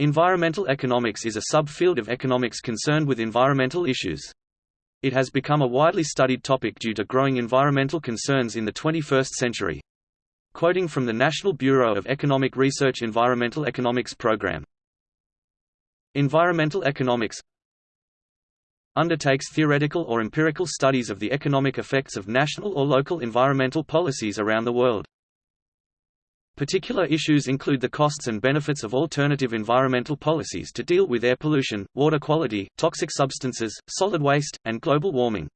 Environmental economics is a subfield of economics concerned with environmental issues. It has become a widely studied topic due to growing environmental concerns in the 21st century. Quoting from the National Bureau of Economic Research Environmental Economics Program. Environmental economics undertakes theoretical or empirical studies of the economic effects of national or local environmental policies around the world. Particular issues include the costs and benefits of alternative environmental policies to deal with air pollution, water quality, toxic substances, solid waste, and global warming.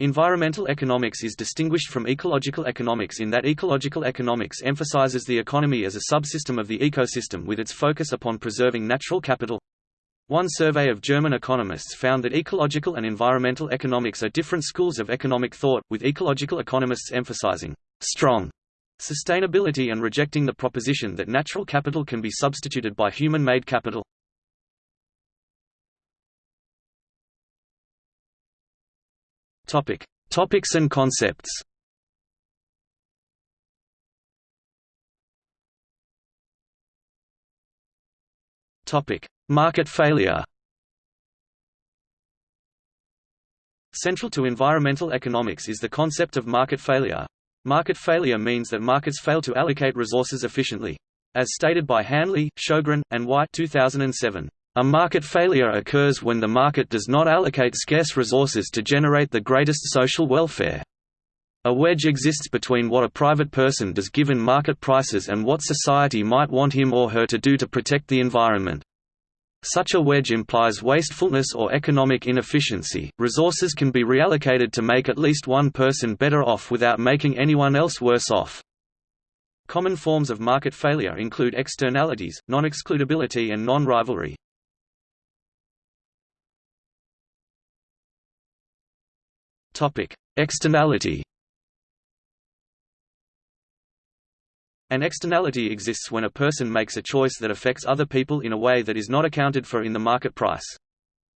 Environmental economics is distinguished from ecological economics in that ecological economics emphasizes the economy as a subsystem of the ecosystem with its focus upon preserving natural capital. One survey of German economists found that ecological and environmental economics are different schools of economic thought, with ecological economists emphasizing strong Sustainability and rejecting the proposition that natural capital can be substituted by human-made capital. Topic: Topics and concepts. Topic: Market failure. Central to environmental economics is the concept of market failure, Market failure means that markets fail to allocate resources efficiently. As stated by Hanley, Shogren, and White 2007, "...a market failure occurs when the market does not allocate scarce resources to generate the greatest social welfare. A wedge exists between what a private person does given market prices and what society might want him or her to do to protect the environment. Such a wedge implies wastefulness or economic inefficiency. Resources can be reallocated to make at least one person better off without making anyone else worse off. Common forms of market failure include externalities, non-excludability and non-rivalry. Topic: Externality An externality exists when a person makes a choice that affects other people in a way that is not accounted for in the market price.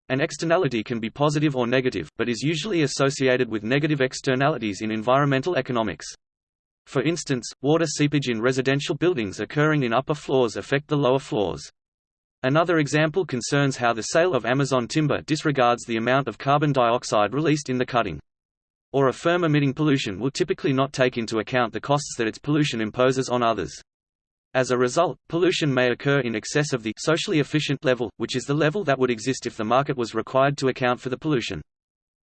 An externality can be positive or negative, but is usually associated with negative externalities in environmental economics. For instance, water seepage in residential buildings occurring in upper floors affect the lower floors. Another example concerns how the sale of Amazon timber disregards the amount of carbon dioxide released in the cutting or a firm emitting pollution will typically not take into account the costs that its pollution imposes on others. As a result, pollution may occur in excess of the socially efficient level, which is the level that would exist if the market was required to account for the pollution.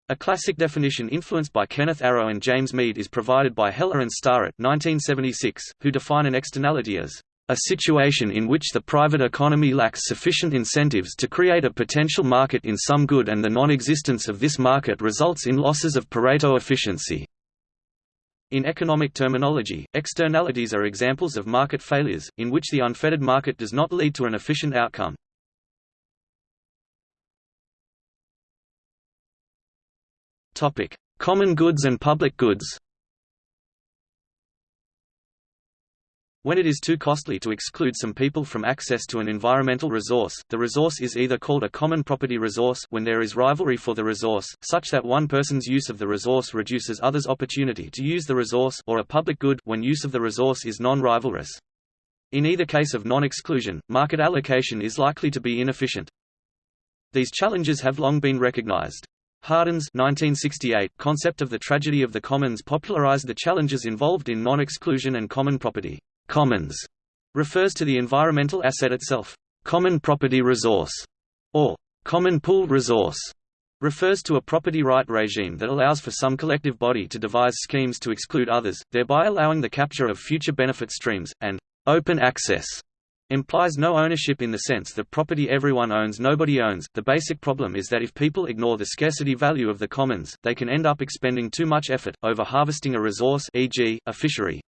A classic definition influenced by Kenneth Arrow and James Meade is provided by Heller and Starrett 1976, who define an externality as a situation in which the private economy lacks sufficient incentives to create a potential market in some good and the non-existence of this market results in losses of Pareto efficiency. In economic terminology, externalities are examples of market failures, in which the unfettered market does not lead to an efficient outcome. Common goods and public goods When it is too costly to exclude some people from access to an environmental resource, the resource is either called a common property resource when there is rivalry for the resource, such that one person's use of the resource reduces others' opportunity to use the resource or a public good when use of the resource is non-rivalrous. In either case of non-exclusion, market allocation is likely to be inefficient. These challenges have long been recognized. Hardin's 1968 concept of the tragedy of the commons popularized the challenges involved in non-exclusion and common property. Commons refers to the environmental asset itself. Common property resource, or common pool resource, refers to a property right regime that allows for some collective body to devise schemes to exclude others, thereby allowing the capture of future benefit streams, and open access implies no ownership in the sense that property everyone owns nobody owns. The basic problem is that if people ignore the scarcity value of the commons, they can end up expending too much effort, over harvesting a resource e.g., a fishery.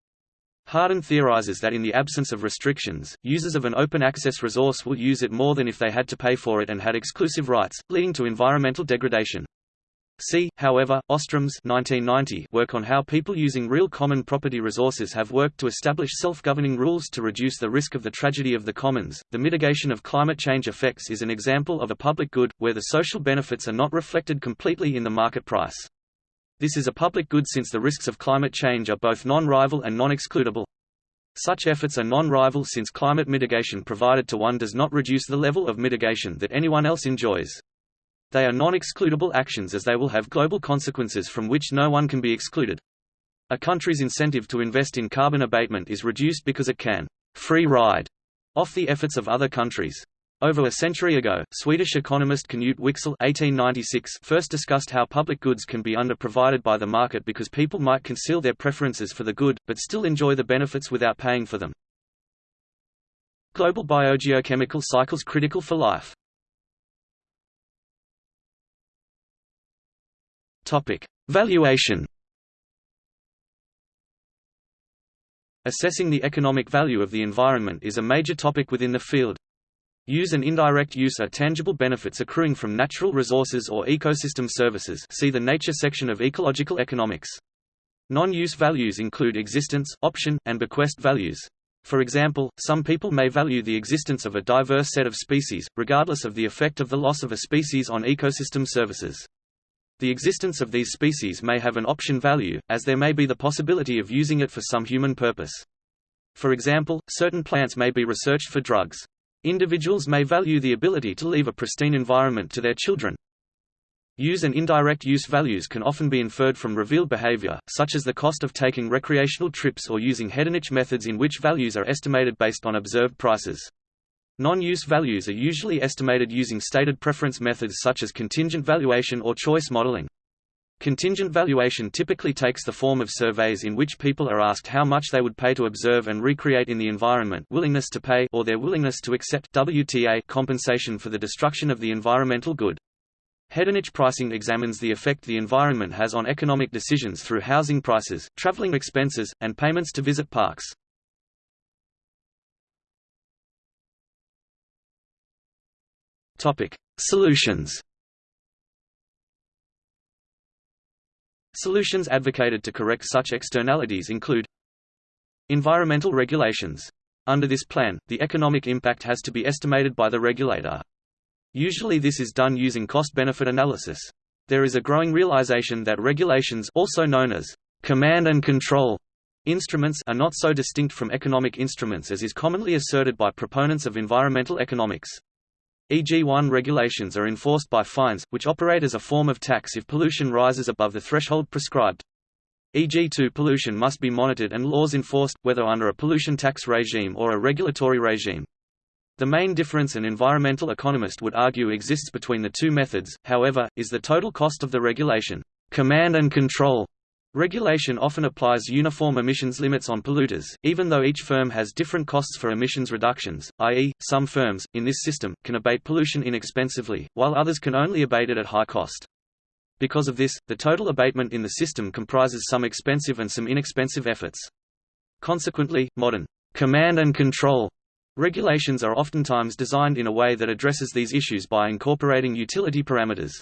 Hardin theorizes that in the absence of restrictions, users of an open-access resource will use it more than if they had to pay for it and had exclusive rights, leading to environmental degradation. See, however, Ostrom's 1990 work on how people using real common property resources have worked to establish self-governing rules to reduce the risk of the tragedy of the commons. The mitigation of climate change effects is an example of a public good, where the social benefits are not reflected completely in the market price. This is a public good since the risks of climate change are both non-rival and non-excludable. Such efforts are non-rival since climate mitigation provided to one does not reduce the level of mitigation that anyone else enjoys. They are non-excludable actions as they will have global consequences from which no one can be excluded. A country's incentive to invest in carbon abatement is reduced because it can free ride off the efforts of other countries. Over a century ago, Swedish economist Knut Wicksell (1896) first discussed how public goods can be underprovided by the market because people might conceal their preferences for the good, but still enjoy the benefits without paying for them. Global biogeochemical cycles critical for life. Valuation. Assessing the economic value of the environment is a major topic within the field. Use and indirect use are tangible benefits accruing from natural resources or ecosystem services see the nature section of ecological economics. Non-use values include existence, option, and bequest values. For example, some people may value the existence of a diverse set of species, regardless of the effect of the loss of a species on ecosystem services. The existence of these species may have an option value, as there may be the possibility of using it for some human purpose. For example, certain plants may be researched for drugs. Individuals may value the ability to leave a pristine environment to their children. Use and indirect use values can often be inferred from revealed behavior, such as the cost of taking recreational trips or using hedonic methods in which values are estimated based on observed prices. Non-use values are usually estimated using stated preference methods such as contingent valuation or choice modeling. Contingent valuation typically takes the form of surveys in which people are asked how much they would pay to observe and recreate in the environment willingness to pay or their willingness to accept WTA compensation for the destruction of the environmental good. Hedonic pricing examines the effect the environment has on economic decisions through housing prices, traveling expenses, and payments to visit parks. Solutions Solutions advocated to correct such externalities include Environmental regulations. Under this plan, the economic impact has to be estimated by the regulator. Usually this is done using cost-benefit analysis. There is a growing realization that regulations also known as command and control instruments are not so distinct from economic instruments as is commonly asserted by proponents of environmental economics. EG1 regulations are enforced by fines, which operate as a form of tax if pollution rises above the threshold prescribed. EG2 pollution must be monitored and laws enforced, whether under a pollution tax regime or a regulatory regime. The main difference an environmental economist would argue exists between the two methods, however, is the total cost of the regulation. Command and control Regulation often applies uniform emissions limits on polluters, even though each firm has different costs for emissions reductions, i.e., some firms, in this system, can abate pollution inexpensively, while others can only abate it at high cost. Because of this, the total abatement in the system comprises some expensive and some inexpensive efforts. Consequently, modern command and control regulations are oftentimes designed in a way that addresses these issues by incorporating utility parameters.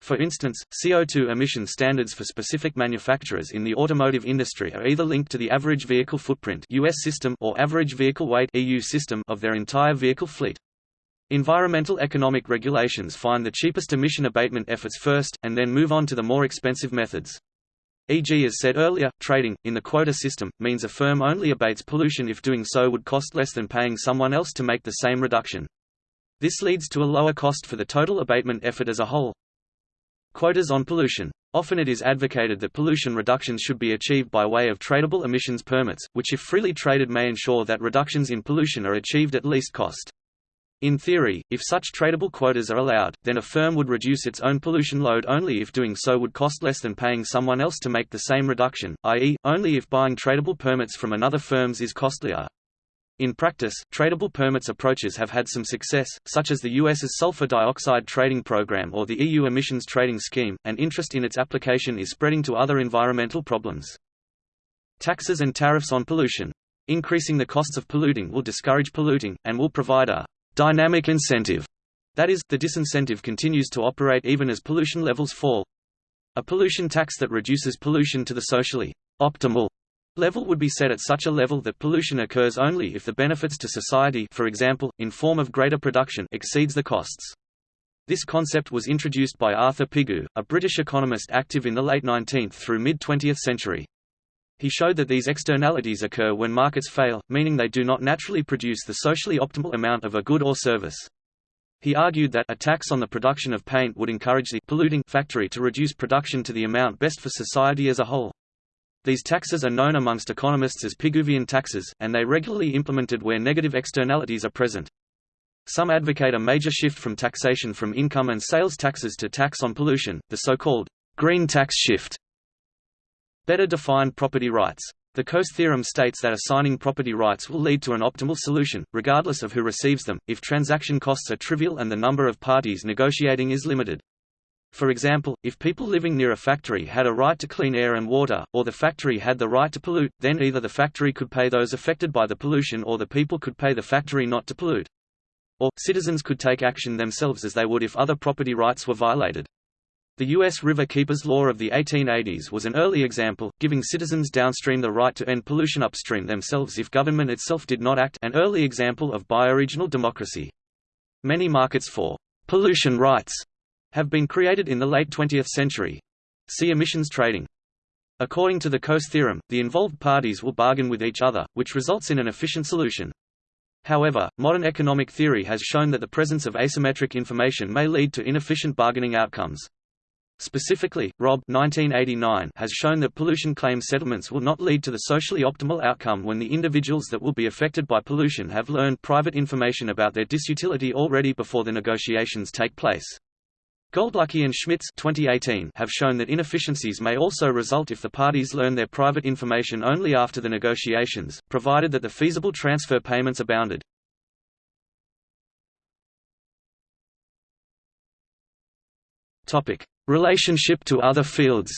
For instance, CO2 emission standards for specific manufacturers in the automotive industry are either linked to the average vehicle footprint US system or average vehicle weight EU system of their entire vehicle fleet. Environmental economic regulations find the cheapest emission abatement efforts first, and then move on to the more expensive methods. E.g. as said earlier, trading, in the quota system, means a firm only abates pollution if doing so would cost less than paying someone else to make the same reduction. This leads to a lower cost for the total abatement effort as a whole. Quotas on pollution. Often it is advocated that pollution reductions should be achieved by way of tradable emissions permits, which if freely traded may ensure that reductions in pollution are achieved at least cost. In theory, if such tradable quotas are allowed, then a firm would reduce its own pollution load only if doing so would cost less than paying someone else to make the same reduction, i.e., only if buying tradable permits from another firms is costlier. In practice, tradable permits approaches have had some success, such as the US's sulfur dioxide trading program or the EU emissions trading scheme, and interest in its application is spreading to other environmental problems. Taxes and tariffs on pollution. Increasing the costs of polluting will discourage polluting, and will provide a dynamic incentive. That is, the disincentive continues to operate even as pollution levels fall. A pollution tax that reduces pollution to the socially optimal level would be set at such a level that pollution occurs only if the benefits to society for example, in form of greater production exceeds the costs. This concept was introduced by Arthur Pigou, a British economist active in the late 19th through mid-20th century. He showed that these externalities occur when markets fail, meaning they do not naturally produce the socially optimal amount of a good or service. He argued that a tax on the production of paint would encourage the polluting factory to reduce production to the amount best for society as a whole. These taxes are known amongst economists as Pigouvian taxes, and they regularly implemented where negative externalities are present. Some advocate a major shift from taxation from income and sales taxes to tax on pollution, the so-called green tax shift. Better defined property rights. The Coase theorem states that assigning property rights will lead to an optimal solution, regardless of who receives them, if transaction costs are trivial and the number of parties negotiating is limited. For example, if people living near a factory had a right to clean air and water, or the factory had the right to pollute, then either the factory could pay those affected by the pollution or the people could pay the factory not to pollute. Or, citizens could take action themselves as they would if other property rights were violated. The U.S. River Keepers Law of the 1880s was an early example, giving citizens downstream the right to end pollution upstream themselves if government itself did not act an early example of bioregional democracy. Many markets for pollution rights have been created in the late 20th century. See emissions trading. According to the Coase theorem, the involved parties will bargain with each other, which results in an efficient solution. However, modern economic theory has shown that the presence of asymmetric information may lead to inefficient bargaining outcomes. Specifically, Rob 1989 has shown that pollution claim settlements will not lead to the socially optimal outcome when the individuals that will be affected by pollution have learned private information about their disutility already before the negotiations take place. Goldlücke and Schmitz 2018 have shown that inefficiencies may also result if the parties learn their private information only after the negotiations, provided that the feasible transfer payments are bounded. Relationship to other fields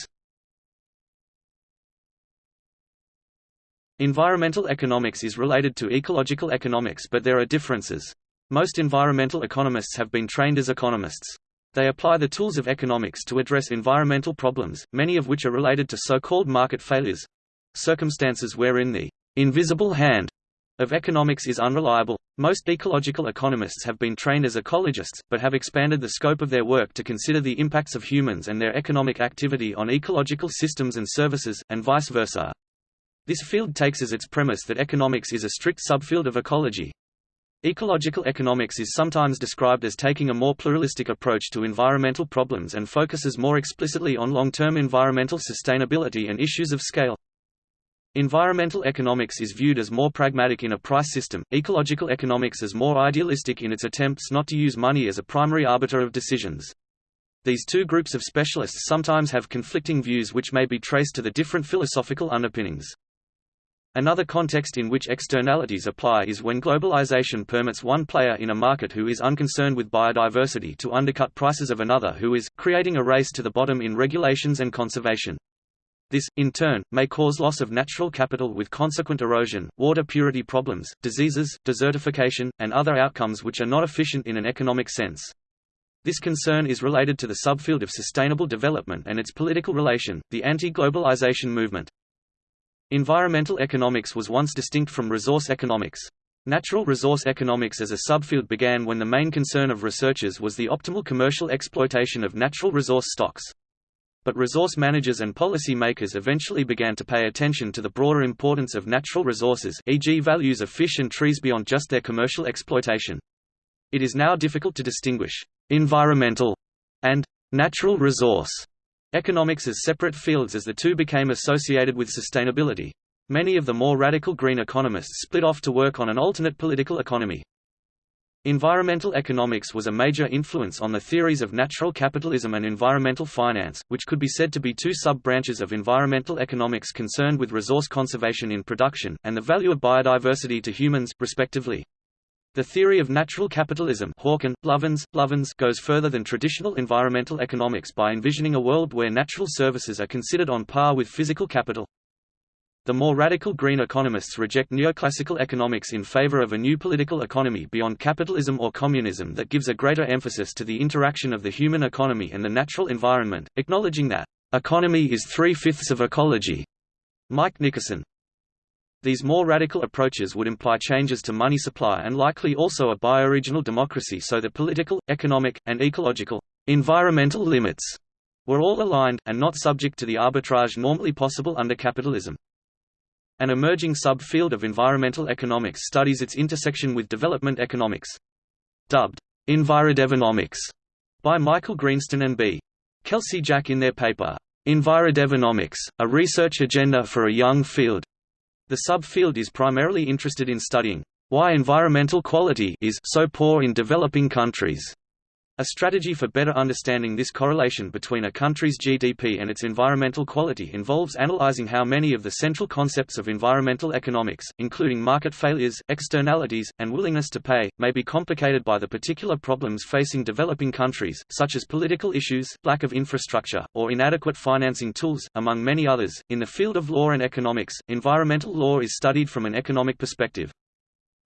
Environmental economics is related to ecological economics but there are differences. Most environmental economists have been trained as economists. They apply the tools of economics to address environmental problems, many of which are related to so-called market failures—circumstances wherein the invisible hand of economics is unreliable. Most ecological economists have been trained as ecologists, but have expanded the scope of their work to consider the impacts of humans and their economic activity on ecological systems and services, and vice versa. This field takes as its premise that economics is a strict subfield of ecology. Ecological economics is sometimes described as taking a more pluralistic approach to environmental problems and focuses more explicitly on long-term environmental sustainability and issues of scale. Environmental economics is viewed as more pragmatic in a price system, ecological economics as more idealistic in its attempts not to use money as a primary arbiter of decisions. These two groups of specialists sometimes have conflicting views which may be traced to the different philosophical underpinnings. Another context in which externalities apply is when globalization permits one player in a market who is unconcerned with biodiversity to undercut prices of another who is, creating a race to the bottom in regulations and conservation. This, in turn, may cause loss of natural capital with consequent erosion, water purity problems, diseases, desertification, and other outcomes which are not efficient in an economic sense. This concern is related to the subfield of sustainable development and its political relation, the anti-globalization movement. Environmental economics was once distinct from resource economics. Natural resource economics as a subfield began when the main concern of researchers was the optimal commercial exploitation of natural resource stocks. But resource managers and policy makers eventually began to pay attention to the broader importance of natural resources e.g. values of fish and trees beyond just their commercial exploitation. It is now difficult to distinguish «environmental» and «natural resource» economics as separate fields as the two became associated with sustainability. Many of the more radical green economists split off to work on an alternate political economy. Environmental economics was a major influence on the theories of natural capitalism and environmental finance, which could be said to be two sub-branches of environmental economics concerned with resource conservation in production, and the value of biodiversity to humans, respectively. The theory of natural capitalism Hawken, Lovins, Lovins goes further than traditional environmental economics by envisioning a world where natural services are considered on par with physical capital. The more radical green economists reject neoclassical economics in favor of a new political economy beyond capitalism or communism that gives a greater emphasis to the interaction of the human economy and the natural environment, acknowledging that, "...economy is three-fifths of ecology." Mike Nickerson. These more radical approaches would imply changes to money supply and likely also a bioregional democracy so that political, economic, and ecological, environmental limits were all aligned, and not subject to the arbitrage normally possible under capitalism. An emerging subfield of environmental economics studies its intersection with development economics. Dubbed, Envirodevonomics, by Michael Greenstone and B. Kelsey Jack in their paper, Envirodevonomics, a research agenda for a young field. The subfield is primarily interested in studying why environmental quality is so poor in developing countries. A strategy for better understanding this correlation between a country's GDP and its environmental quality involves analyzing how many of the central concepts of environmental economics, including market failures, externalities, and willingness to pay, may be complicated by the particular problems facing developing countries, such as political issues, lack of infrastructure, or inadequate financing tools, among many others. In the field of law and economics, environmental law is studied from an economic perspective.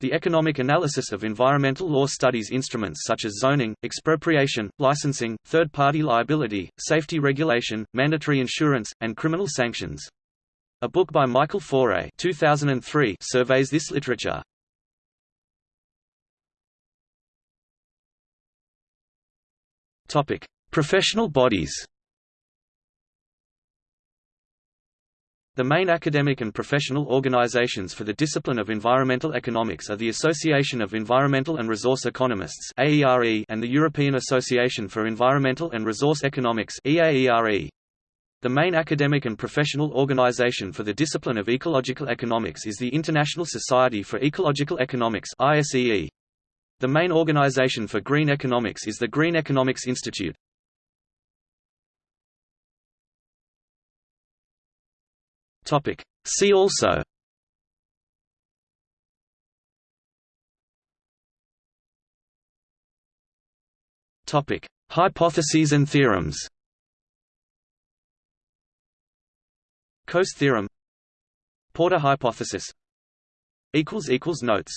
The economic analysis of environmental law studies instruments such as zoning, expropriation, licensing, third-party liability, safety regulation, mandatory insurance, and criminal sanctions. A book by Michael Faure 2003 surveys this literature. Professional bodies. The main academic and professional organizations for the discipline of environmental economics are the Association of Environmental and Resource Economists and the European Association for Environmental and Resource Economics The main academic and professional organization for the discipline of ecological economics is the International Society for Ecological Economics The main organization for green economics is the Green Economics Institute. Topic. See also Topic: Hypotheses and theorems. Coase theorem. Porter hypothesis. Equals equals notes.